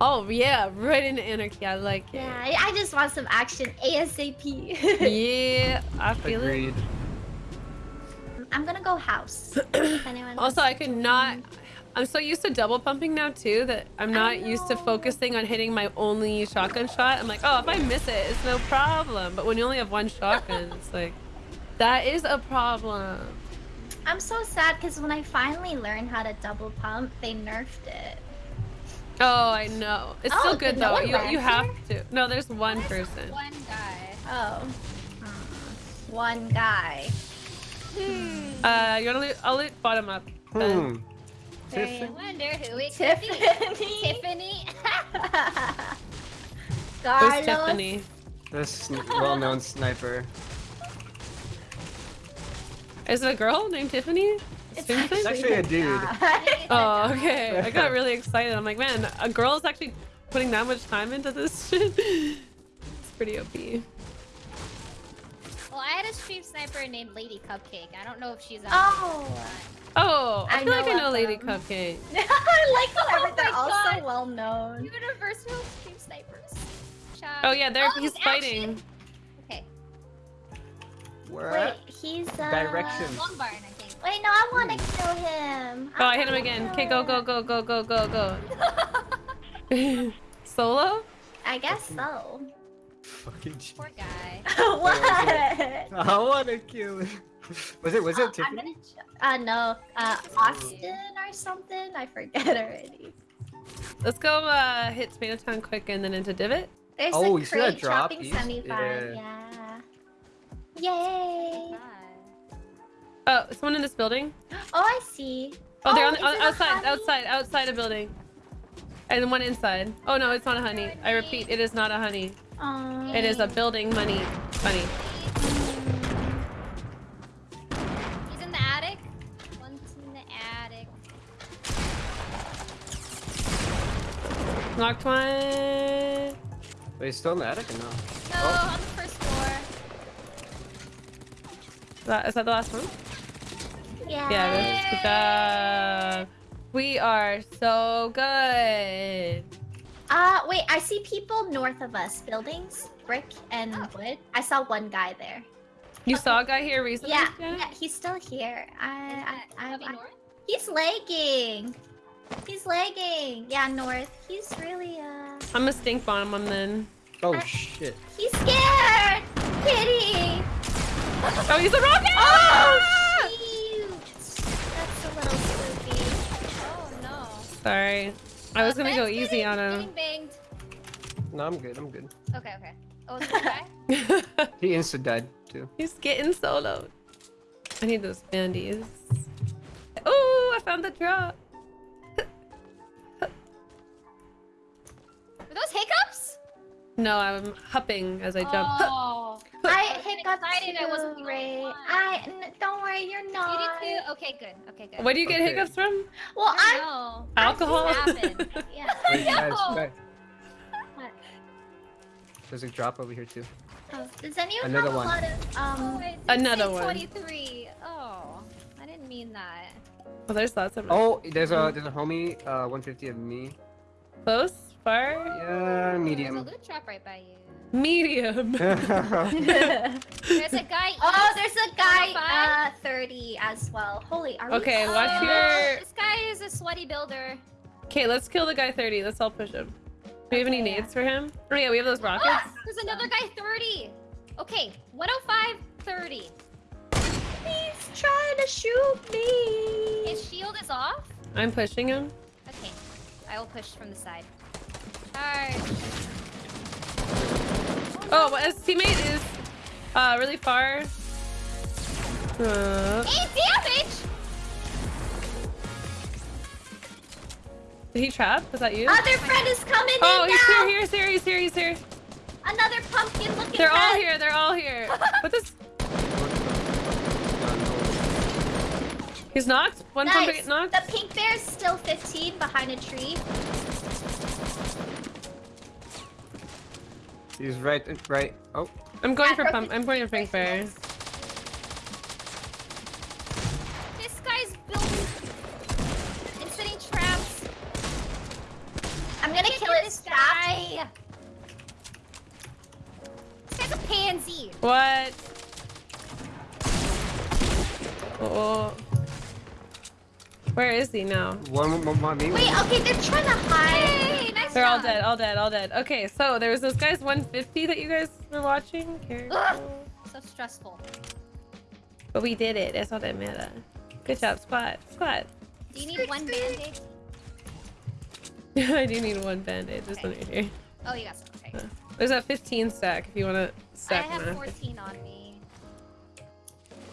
Oh yeah, right into anarchy. I like it. Yeah, I I just want some action ASAP. Yeah, I feel Agreed. I'm gonna go house. If. Also, I could not. I'm so used to double pumping now too that I'm not used to focusing on hitting my only shotgun shot. I'm like, oh, if I miss it, it's no problem. But when you only have one shotgun, it's like, that is a problem. I'm so sad because when I finally learned how to double pump, they nerfed it. Oh, I know. It's Oh, still good did no though. You you have here? to. No, there's one person. One guy. Oh. Hmm. One guy. Uh, you wanna loot? I'll loot bottom up. then. Hmm. Very- I wonder who it Tiffany. could be. Tiffany. Who's Carlos. Tiffany? This well-known sniper. Is it a girl named Tiffany? It's Same? It's actually a dude. Oh, okay. I got really excited. I'm like, man, a girl is actually putting that much time into this shit. It's pretty OP. well, I had a stream sniper named Lady Cupcake. I don't know if she's on. Oh. Oh, I, I feel like I know know Lady them. Cupcake. I like whenever Oh they're all so well known. Universal stream snipers. Shout- Oh yeah, there Oh, he's there's fighting. action. Okay. Where Wait, he's uh. Direction. Long barn, I think. Wait, no, I want to kill him. Oh, I hit him again. kill Okay, go, go, him. go, go, go, go, go. Solo? I guess so. Fucking shit. Poor guy. what? I wanna kill him. Was it? Was Uh, it I'm Tiffany? gonna ch- uh no, uh Austin or something. I forget already. Let's go uh, hit Tomato Town quick and then into Divot. There's Oh, a you see that crate drop dropping piece? 75. Yeah. Yeah. Yay. Oh, someone in this building. Oh, I see. Oh, they're oh, on, is on it outside, honey? outside, outside a building. And then one inside. Oh no, it's not a honey. I repeat, it is not a honey. Aw. It is a building money. Honey. He's in the attic. One's in the attic. Knocked one. Wait, he's still in the attic or no? No, Oh. on the first floor. That, is that the last one? Yeah. Yeah. Good job. We are so good. Uh, wait, I see people north of us. Buildings, brick, and Oh. wood. I saw one guy there. You saw a guy here recently? Yeah, Janet? yeah, he's still here. I, Is I, I, heavy I- north? he's lagging. He's lagging. Yeah, north. He's really, uh, I'm a stink bomb him then. Oh shit. he's scared. Kitty. Oh, he's a rocket! Oh, shoot. That's a little spooky. Oh no. Sorry. I was Uh, gonna go easy getting- on him. No, I'm good. I'm good. Okay, okay. Oh, is guy? He insta died too. He's getting soloed. I need those bandies. Oh, I found the drop. Were those hiccups? No, I'm hopping as I jump. Oh. I was hiccuped excited I wasn't too, the only one. I n- don't worry, you're You not. did too? Okay, good. Okay, good. Where do you get Okay. hiccups from? Well, I I'm. don't know. Alcohol? happened. Yeah. Wait, guys, No. guys, There's a drop over here too. Oh, does anyone Another have a one. lot of Oh, um? it did Another one. 23. Oh, I didn't mean that. Oh, there's lots of Oh, there's a there's a homie. Uh, 150 of me. close, far, Yeah, medium. There's a loot drop right by you. Medium. There's a guy. oh, there's a guy Five? uh 30 as well. Holy, are we? Okay, watch Oh, your- This guy is a sweaty builder. Okay, let's kill the guy 30. Let's all push him. Do we have any Okay, yeah. nades for him? Oh yeah, we have those rockets. Ah, there's another guy 30. Okay, 105, 30. He's trying to shoot me. His shield is off. I'm pushing him. Okay, I will push from the side. Charge. Oh, well, his teammate is uh really far. Uh, Eight damage. did he trap? Was that you? Other friend is coming Oh, in he's now. here, he's here, he's here, he's here. Another pumpkin looking. They're all here, they're all here. What this? He's knocked? One Nice. get knocked? The pink bear's still 15 behind a tree. He's right, right. Oh, I'm going Yeah, for pump. I'm going for pink bear. This guy's building and setting traps. I'm gonna can't kill this staff. guy. This guy's a pansy. What? Oh. Where is he now? One more, more me. Wait, okay, they're trying to hide. They're all dead, all dead, all dead. Okay, so there was this guy's 150 that you guys were watching. Ugh. So stressful. But we did it. That's all that matter. Good job, squad. Squad. Do you need one band-aid? I do need one band-aid. This Okay. one right here. Oh, you got some. Okay. Uh, there's a 15 stack if you want to stack I have them. 14 on me.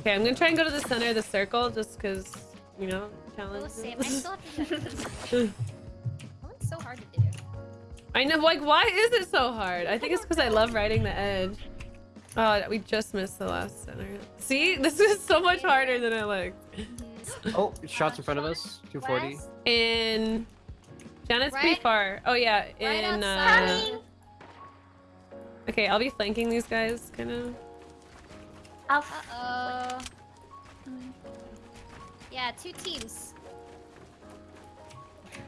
Okay, I'm gonna try and go to the center of the circle just because, you know, Oh, challenge. same. I still have to do that. Oh, so hard to do. I know, like, why is it so hard? I think it's because I love riding the edge. Oh, we just missed the last center. See, this is so much harder than I like. Oh, shots in front of us. 240. West? In Janet's pretty far. Oh yeah, Right in uh, okay, I'll be flanking these guys, kind of. Uh-oh. Yeah, two teams.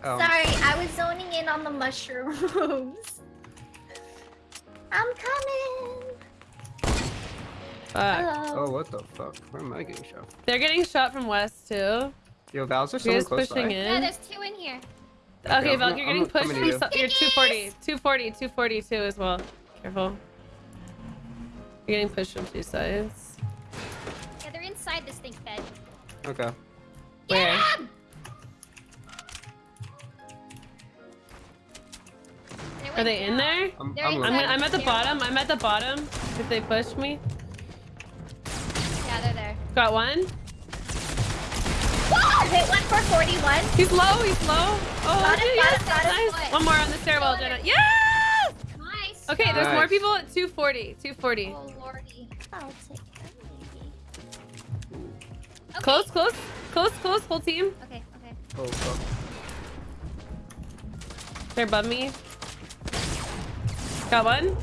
Oh. Sorry, I was zoning in on the mushrooms. I'm coming. Fuck. Hello. Oh, what the fuck? Where am I getting shot? They're getting shot from west too. Yo, Val, is there You someone guys close pushing by? Yeah, there's two in here. Okay, I'm Val, you're I'm getting pushed coming from to so- you're 240, 240, 242 as well. Careful. You're getting pushed from two sides. Yeah, they're inside this thing bed. Okay. Where? Are they in there? I'm, I'm, I'm, I'm at the bottom. I'm at the bottom. If they push me, Yeah, they're there. got one. Whoa! Hit one for 41. He's low. He's low. Oh, Got it, dude, got yes, got it. nice. One more on the stairwell, Still Jenna. Yes. Nice. Okay, there's more people at 240. 240. Oh lordy. I'll take that, maybe. Okay. Close, close, close, close. Whole team. Okay, okay. Oh, fuck. They're above me. Got one.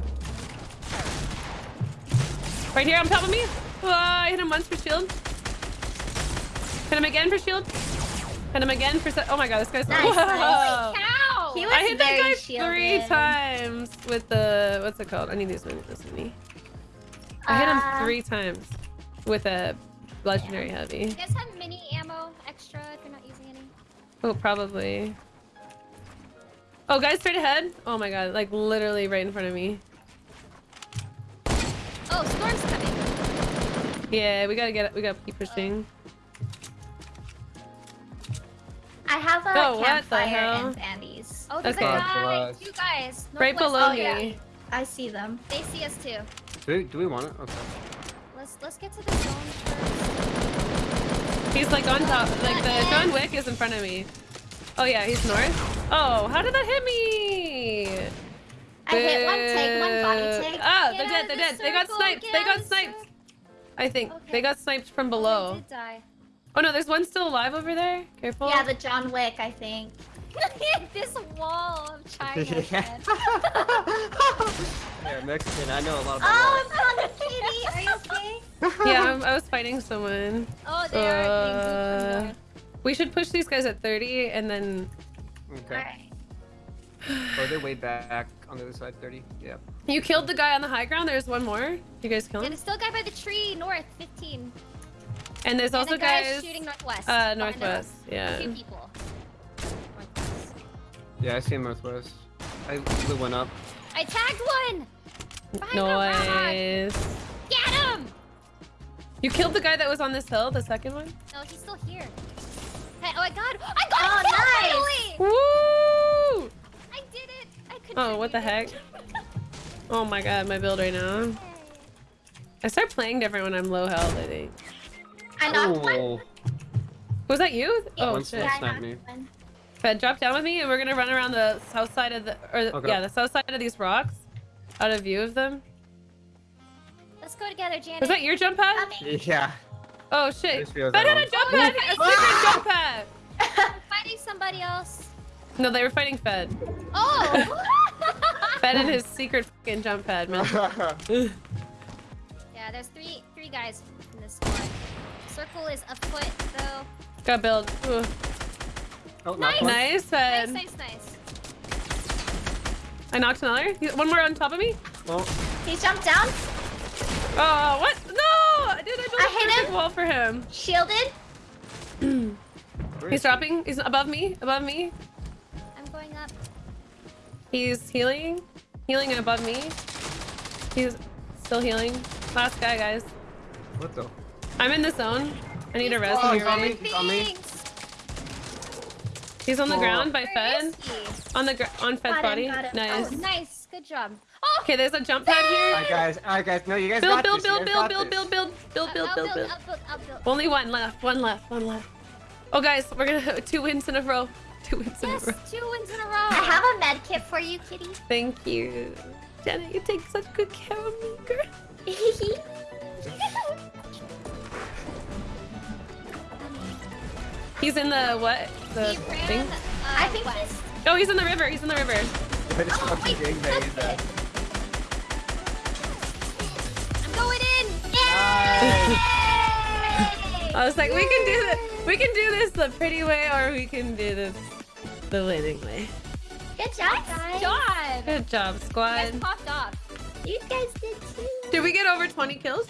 Right here on top of me. Oh, I hit him once for shield. Hit him again for shield. Hit him again for. se- Oh my god, this guy's. Nice, Whoa. nice. Cow! He was I hit that guy shielded. three times with the what's it called? I need these mini. This mini. I hit him Uh, three times with a legendary heavy. You guys have mini ammo extra if you're not using any? Oh, probably. Oh, guys, straight ahead. Oh my god, like literally right in front of me. Oh, storm's coming. Yeah, we gotta get. We gotta keep pushing. I have a Oh, what the campfire hell? and bandies. Oh, there's Okay. a God guy. bless. Two guys. right Northwest. below oh, yeah. me. I see them. They see us too. Do we, do we want it? Okay. Let's let's get to the zone first. He's like on top. Like the John Wick is in front of me. Oh yeah, he's north. Oh, how did that hit me? I hit one take, one body Boo. take. Oh, they're dead. They're the dead. They got sniped. get They got sniped. I think Okay. they got sniped from Oh, below. did die. Oh no, there's one still alive over there. Careful. Yeah, the John Wick, I think. this wall of China. Yeah. man. yeah, Mexican. I know a lot about Oh, I'm on the kitty. Are you okay? Yeah, I'm, I was fighting someone. Oh, they are being Uh, from north. We should push these guys at 30 and then Okay. Alright. Oh, they're way back on the other side. 30. Yeah. you killed the guy on the high ground. There's one more. You guys killed Yeah, him. there's still a guy by the tree north, 15. And there's and also the guy's guys. shooting northwest. Uh, northwest. Yeah. Two people. Northwest. Yeah, I see him northwest. I blew one up. I tagged one! Behind the. Noise. Get him! You killed the guy that was on this hill, the second one? No, he's still here. Hey, oh, I got I got Oh, a kill nice. finally! Woo! I did it! I could Oh, what the heck? Oh my god, my build right now. I start playing different when I'm low health, I think. I knocked one. Oh, Was that you? Oh One shit. Yeah, Yeah, I sniped knocked me. one. Fed, drop down with me and we're gonna run around the south side of the, or Okay. yeah, the south side of these rocks. Out of view of them. Let's go together, Janet. Was that your jump pad? Coming. yeah. Oh shit. This feels Fed had a jump pad! A secret jump pad! I'm fighting somebody else. No, they were fighting Fed. Oh! Fed and his secret fucking jump pad, man. yeah, there's three three guys in this squad. Circle is afoot, though. Got build. Ooh. oh, Nice. Nice, Fed. Nice, nice, nice. I knocked another. One more on top of me. Oh, He jumped down. Oh, what? No! Dude, I built I a hit perfect wall for him. Shielded. He's dropping. He's above me. Above me. I'm going up. He's healing. Healing above me. He's still healing. Last guy, guys. What the? I'm in the zone. I need a res Oh, he's you're on ready. me. He's on me. He's on the Oh. ground by Where Fed. On the gr on Fed's Got him, body. him. Oh, nice. Oh, nice. Good job. Okay, there's a jump pad here. Alright, guys. Alright, guys. No, you guys Build, got build, this. build, build, build, build, build, build, build, build, build, build. I'll build, I'll build. Only one left. One left. One left. Oh, guys, we're gonna have two wins in a row. Two wins in a Yes, row. two wins in a row. I have a med kit for you, kitty. Thank you, Jenna. You take such good care of me, girl. He's in the what? The He ran, thing? uh, I think west. he's. Oh, he's in the river. He's in the river. I just Oh, fucking wait, gangbanged that. I was like, we can do this. We can do this the pretty way, or we can do this the winning way. Good job, guys. Good job. Good job, You guys squad. popped off. You guys did too. Did we get over 20 kills?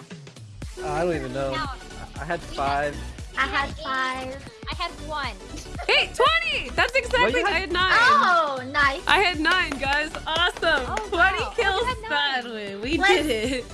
Uh, I don't even know. Now, I had five. I had five. I had one. Hey, 20! That's exactly. you I had- had nine. Oh, nice. I had nine, guys. Awesome. Oh, 20 wow. kills You had nine. that way. We Let's did it.